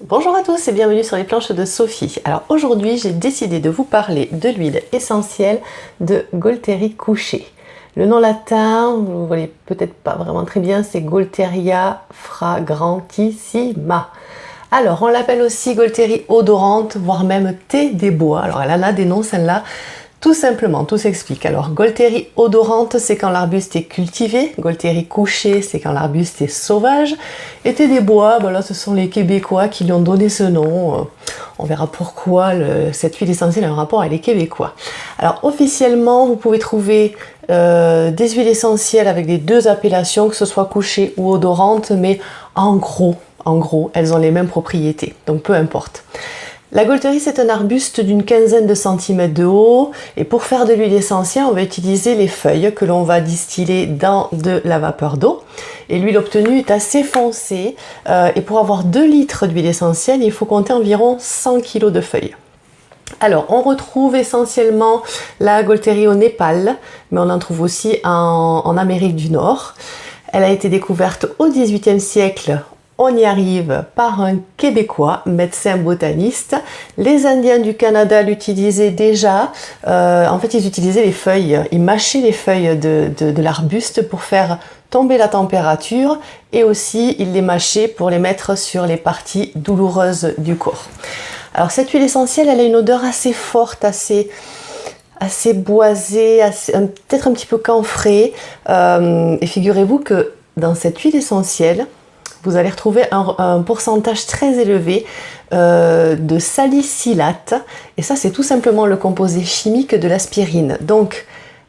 Bonjour à tous et bienvenue sur les planches de Sophie. Alors aujourd'hui j'ai décidé de vous parler de l'huile essentielle de Golteri couché. Le nom latin, vous ne voyez peut-être pas vraiment très bien, c'est Golteria fragrantissima. Alors on l'appelle aussi Golteri odorante, voire même thé des bois. Alors elle en a des noms celle-là. Tout simplement, tout s'explique. Alors, Golterie odorante, c'est quand l'arbuste est cultivé. Golterie couché, c'est quand l'arbuste est sauvage. Été des bois, ben ce sont les Québécois qui lui ont donné ce nom. Euh, on verra pourquoi cette huile essentielle a un rapport avec les Québécois. Alors, officiellement, vous pouvez trouver euh, des huiles essentielles avec les deux appellations, que ce soit couché ou odorante, mais en gros, en gros, elles ont les mêmes propriétés. Donc, peu importe. La Golterie, c'est un arbuste d'une quinzaine de centimètres de haut et pour faire de l'huile essentielle, on va utiliser les feuilles que l'on va distiller dans de la vapeur d'eau. Et l'huile obtenue est assez foncée euh, et pour avoir 2 litres d'huile essentielle, il faut compter environ 100 kg de feuilles. Alors, on retrouve essentiellement la Golterie au Népal, mais on en trouve aussi en, en Amérique du Nord. Elle a été découverte au XVIIIe siècle on y arrive par un Québécois, médecin botaniste. Les Indiens du Canada l'utilisaient déjà. Euh, en fait, ils utilisaient les feuilles. Ils mâchaient les feuilles de, l'arbuste pour faire tomber la température et aussi ils les mâchaient pour les mettre sur les parties douloureuses du corps. Alors cette huile essentielle, elle a une odeur assez forte, assez assez boisée, peut-être un petit peu camphrée. Euh, et figurez-vous que dans cette huile essentielle, vous allez retrouver un, pourcentage très élevé euh, de salicylate. Et ça, c'est tout simplement le composé chimique de l'aspirine. Donc,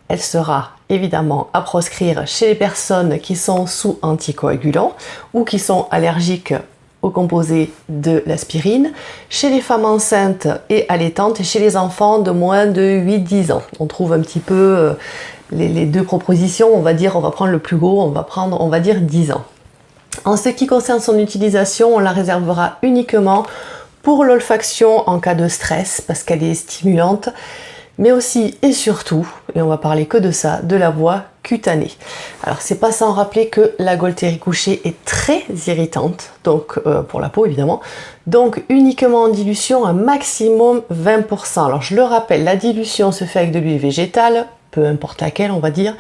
elle sera évidemment à proscrire chez les personnes qui sont sous anticoagulants ou qui sont allergiques au composé de l'aspirine, chez les femmes enceintes et allaitantes et chez les enfants de moins de 8-10 ans. On trouve un petit peu euh, les, les, deux propositions, on va dire, on va prendre le plus gros, on va prendre, on va dire 10 ans. En ce qui concerne son utilisation, on la réservera uniquement pour l'olfaction en cas de stress parce qu'elle est stimulante, mais aussi et surtout, et on va parler que de ça, de la voie cutanée. Alors c'est pas sans rappeler que la Golterie couchée est très irritante, donc euh, pour la peau évidemment, donc uniquement en dilution un maximum 20%. Alors je le rappelle, la dilution se fait avec de l'huile végétale, peu importe laquelle on va dire,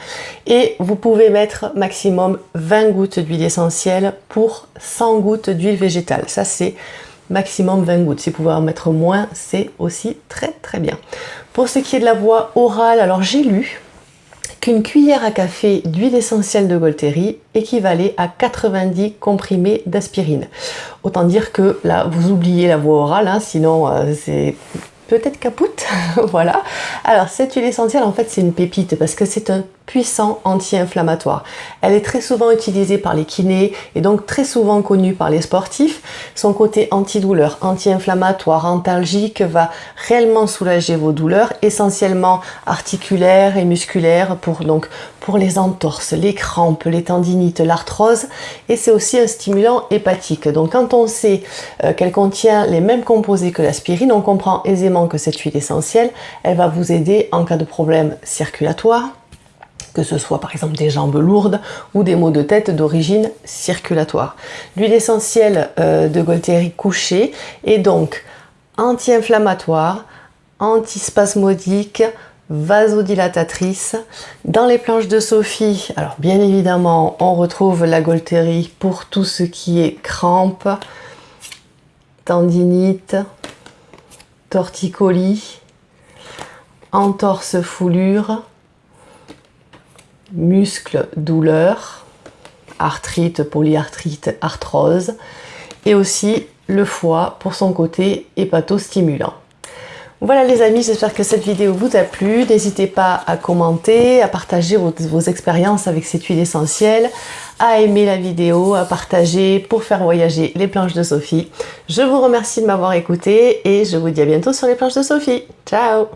et vous pouvez mettre maximum 20 gouttes d'huile essentielle pour 100 gouttes d'huile végétale. Ça c'est maximum 20 gouttes. Si vous pouvez en mettre moins, c'est aussi très très bien. Pour ce qui est de la voie orale, alors j'ai lu qu'une cuillère à café d'huile essentielle de Golterie équivalait à 90 comprimés d'aspirine. Autant dire que là, vous oubliez la voie orale, hein, sinon euh, c'est peut-être capoute, voilà. Alors cette huile essentielle en fait c'est une pépite parce que c'est un puissant anti-inflammatoire. Elle est très souvent utilisée par les kinés et donc très souvent connue par les sportifs. Son côté antidouleur, anti-inflammatoire, antalgique va réellement soulager vos douleurs, essentiellement articulaires et musculaires pour, donc, pour les entorses, les crampes, les tendinites, l'arthrose et c'est aussi un stimulant hépatique. Donc quand on sait euh, qu'elle contient les mêmes composés que l'aspirine, on comprend aisément que cette huile essentielle, elle va vous aider en cas de problème circulatoire, que ce soit par exemple des jambes lourdes ou des maux de tête d'origine circulatoire. L'huile essentielle euh, de Golteri couché est donc anti-inflammatoire, antispasmodique, vasodilatatrice. Dans les planches de Sophie, alors bien évidemment, on retrouve la Golteri pour tout ce qui est crampes, tendinite, torticolis, entorse foulure, muscles, douleurs, arthrite, polyarthrite, arthrose, et aussi le foie pour son côté hépatostimulant. Voilà les amis, j'espère que cette vidéo vous a plu. N'hésitez pas à commenter, à partager vos, vos, expériences avec cette huile essentielle, à aimer la vidéo, à partager pour faire voyager les planches de Sophie. Je vous remercie de m'avoir écouté et je vous dis à bientôt sur les planches de Sophie. Ciao